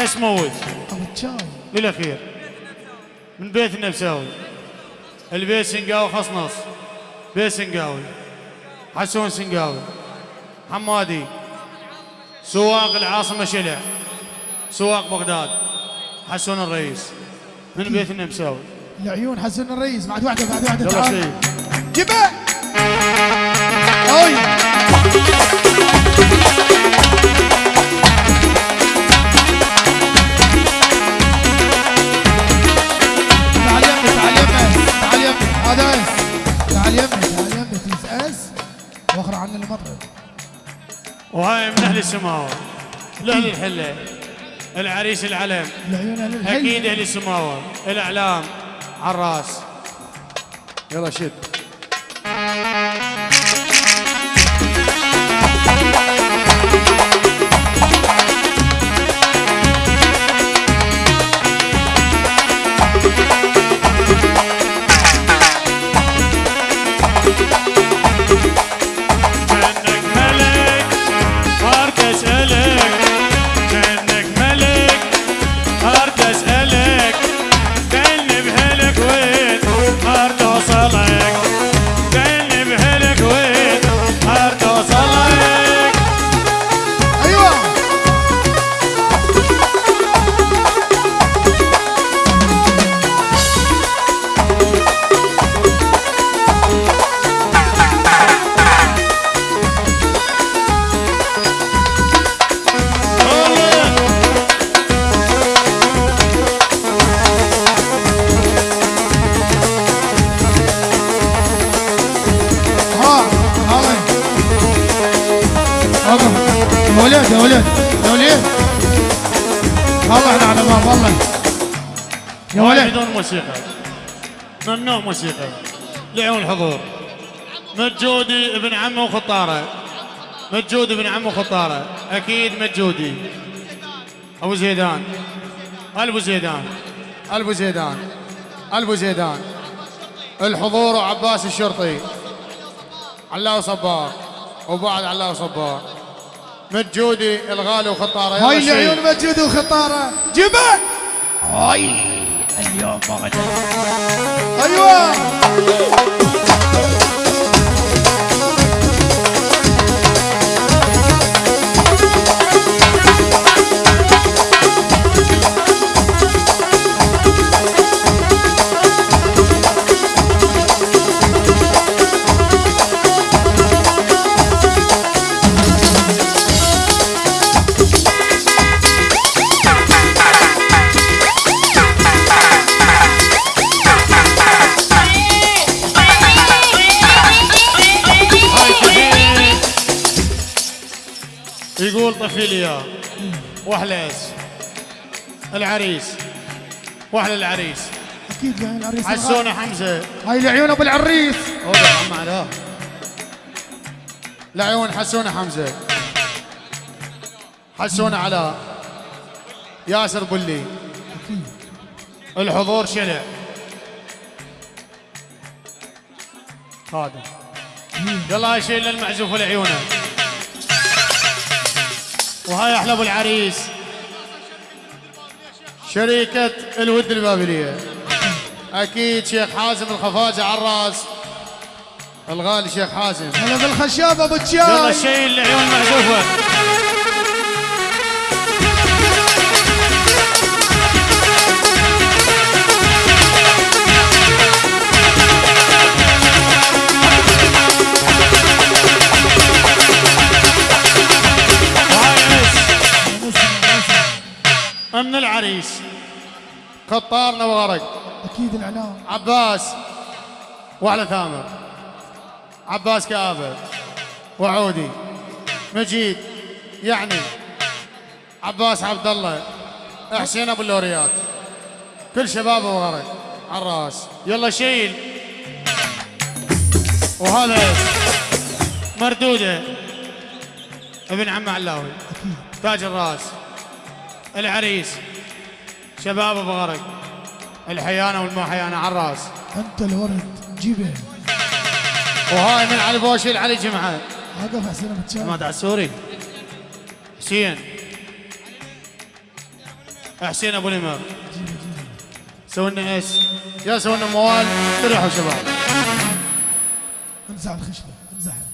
بتشاي للاخير من بيت النمساوي البيت سنقاوي خصنص بيت سنقاوي حسون سنقاوي. حمادي. سواق العاصمة شلع. سواق بغداد. حسون الرئيس. من بيت النمساوي العيون حسن الرئيس. بعد واحدة بعد واحدة. تعال. جيبه وهاي من أهل السماوه لاهل الحلة. العريس العلم. أكيد أهل السماوه الأعلام على الرأس. يلا شد يا ولد يا ولد يا ولد. والله على باب والله. يا ولد. بدون موسيقى. ممنوع موسيقى؟ لعيون الحضور مجودي ابن عمه وخطاره مجودي ابن عمه وخطاره أكيد مجودي. أبو زيدان. ألبو زيدان. ألبو زيدان. ألبو زيدان. الحضور وعباس الشرطي. علاو صبار وبعد علاو صبار مجودي الغالي وخطاره. هاي. العيون مجود وخطاره. جيبه! هاي اليوم وغدا أيوه! يقول طفي لي اياه العريس. واحلى العريس. أكيد يعني العريس. حسونه حمزة. هاي العيون أبو العريس. العيون حسونه حمزة. حسونه علاء ياسر بلي. الحضور شلع هذا. يلا هاي شيل المعزوف لعيونه وهاي أحلى أبو العريس. شركة الود البابلية أكيد شيخ حازم الخفاجة على الرأس. الغالي شيخ حازم. هلا بالخشاب أبو يلا الشاي شيل العيون معزوفة من العريس. خطارنا وغرق. أكيد الإعلام. عباس وعلى ثامر. عباس كآبة وعودي. مجيد يعني. عباس عبد الله حسين أبو اللوريات. كل شباب وغرق. على الراس يلا شيل. وهذا مردوده. ابن عم علاوي. تاج الراس. العريس شباب ابو غرق الحيانة والما حيانه على الرأس. أنت الورد جيبه. وهاي من علي بوشيل علي جمعه وقف حسين أبو الشاي حماد عسوري. حسين. حسين أبو سووا لنا إيش؟ يا سووا لنا موال استريحوا شباب. امزح الخشبة امزحها